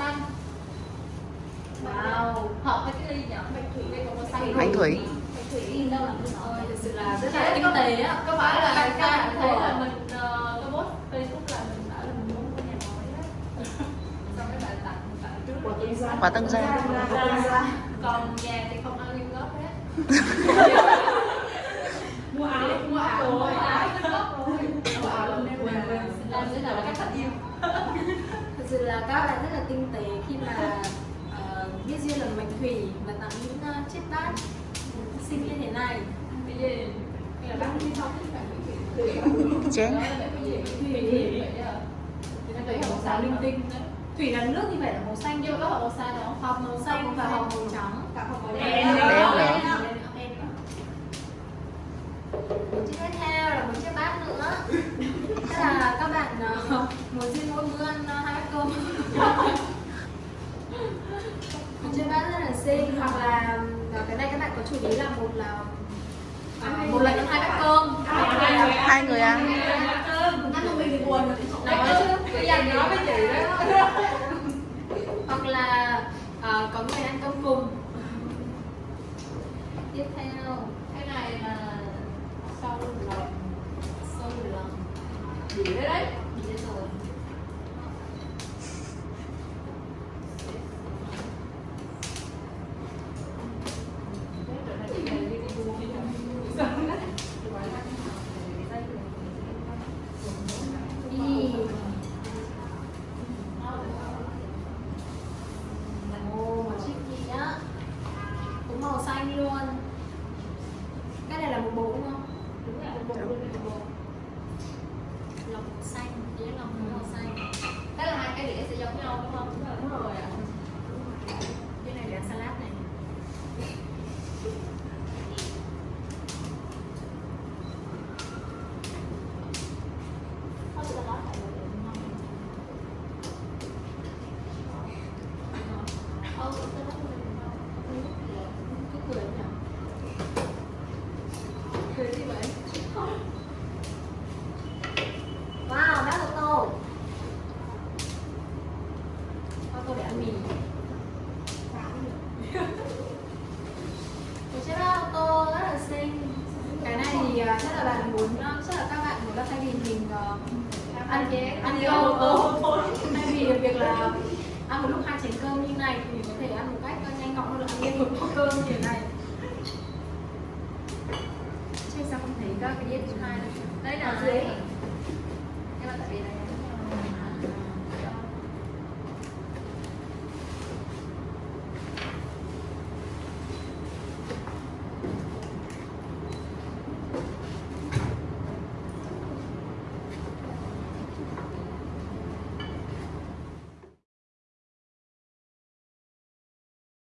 xanh wow. Hợp với cái ly nhỉ? Bạch thủy đây có màu xanh bạch thủy. Bạch thủy đâu là ơi thực sự là rất là tinh tế á. có phải là bạn ta thấy là mình uh, cái post facebook là mình đã là mình muốn mua nhà mới á xong cái bạn tặng bạn trước. Quả tân gia. Quả tân gia. Còn nhà thì không ăn liên góp hết. sự là các bạn rất là tinh tế khi mà ờ, biết duyên là mệnh thủy và tặng những uh, chiếc bát xinh như thế này. Gì hay là bác đi không thì bạn thủy. Chén. Thủy. Nó là nước như vậy là màu xanh. Nhưng mà có màu xanh không hồng màu xanh và hồng màu trắng cả hồng màu đen đen Đen nữa. một chiếc tiếp theo là một chiếc bát nữa Tức là các bạn uh, muốn duyên mỗi bữa ăn uh, hai bát cơm một chiếc bát rất là xinh hoặc là cái này các bạn có chủ ý là một là một lần ăn hai bát cơm. Hai người ăn ăn một mình thì buồn nói chứ bây giờ nói với chị đó. Hoặc là uh, có người ăn cơm cùng. Tiếp theo. Cái này là sau lòng sâu lòng gì đấy đấy gì đây rồi đi Ồ, một chiếc gì nhá cũng màu xanh luôn là một bộ đúng không? Đúng là một bộ luôn một bộ. Lòng xanh với lòng màu xanh. Thế là hai cái đĩa sẽ giống nhau đúng không? Đúng rồi ạ. Cái này ăn salad này Cứ cười nhỉ? Cười gì vậy? Wow, bác ô tô Bác tô để ăn mì Một chiếc ô tô rất là xinh. Cái này thì à, chắc là bạn muốn à, Chắc là các bạn muốn là thay vì mình à, ăn chén ăn cái ô tô. Thay vì việc là ăn một lúc hai chén cơm như này thì mình có thể ăn một cách nhanh gọn hơn là ăn một bát cơm như thế này. Chứ sao không thấy các cái đĩa thứ hai này đây là dưới. nhưng mà tại vì này